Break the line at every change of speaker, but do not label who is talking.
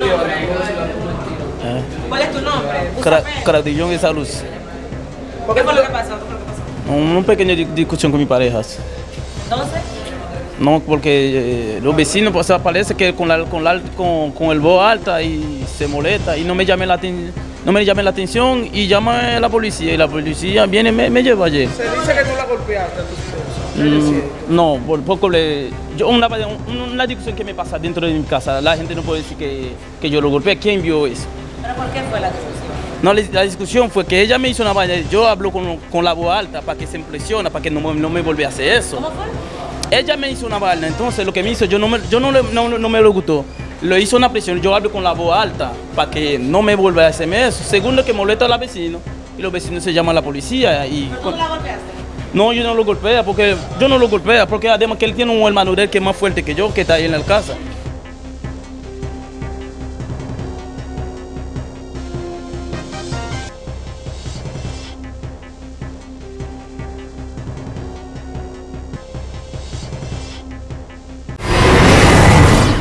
Eh,
¿Cuál es tu nombre?
Cra-. Cradillón esa luz.
¿Qué fue lo que pasó?
Una pequeña di- discusión con mi pareja.
Entonces,
No, porque eh, los vecinos pues, parece que con, la, con, la, con, con el voz alta y se molesta y no me llame la, aten- no me llame la atención y llama a la policía y la policía viene y me, me lleva ayer.
Se dice que tú la golpeaste a tu esposa. ¿Qué
Mm, no, por poco le... Yo, una, una discusión que me pasa dentro de mi casa, la gente no puede decir que, que yo lo golpeé. ¿Quién vio eso?
¿pero por qué fue la discusión?
No, la, discusión fue que ella me hizo una vaina, yo hablo con, con la voz alta para que se impresione, para que no, me- no me vuelva a hacer eso.
¿Cómo fue?
Ella me hizo una vaina, entonces lo que me hizo, yo no me, yo no, no, no me lo gustó. Lo hizo una presión, yo hablo con la voz alta para que no me vuelva a hacerme eso. Segundo, que molesta a los vecinos y los vecinos se llaman a la policía. Y,
¿Pero tú la golpeaste?
no, yo no lo golpea, porque yo no lo golpea, porque además que él tiene un hermano de él que es más fuerte que yo, que está ahí en la casa.